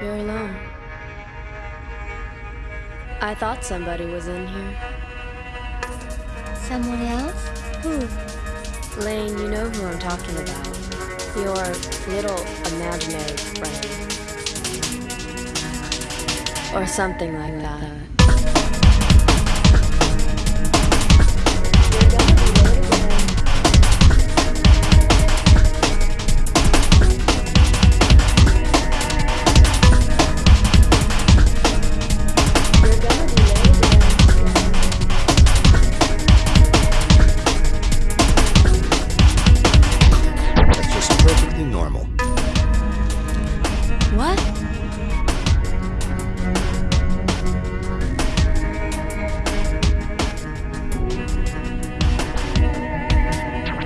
You're alone. I thought somebody was in here. Someone else? Who? Lane, you know who I'm talking about. Your little imaginary friend. Or something like that. What?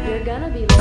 You're gonna be.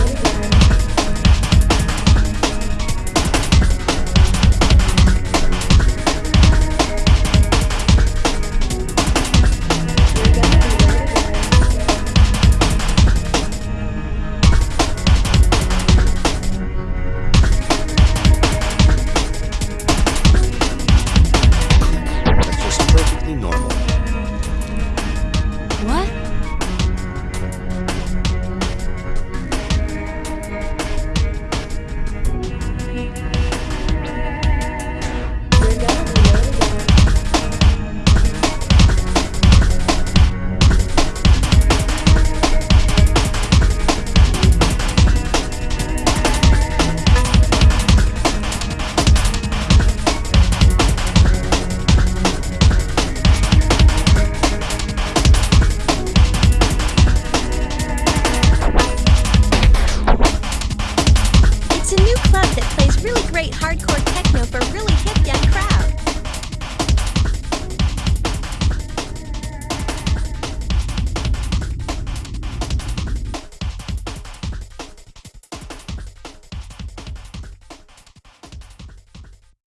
club that plays really great hardcore techno for really hip young crowds.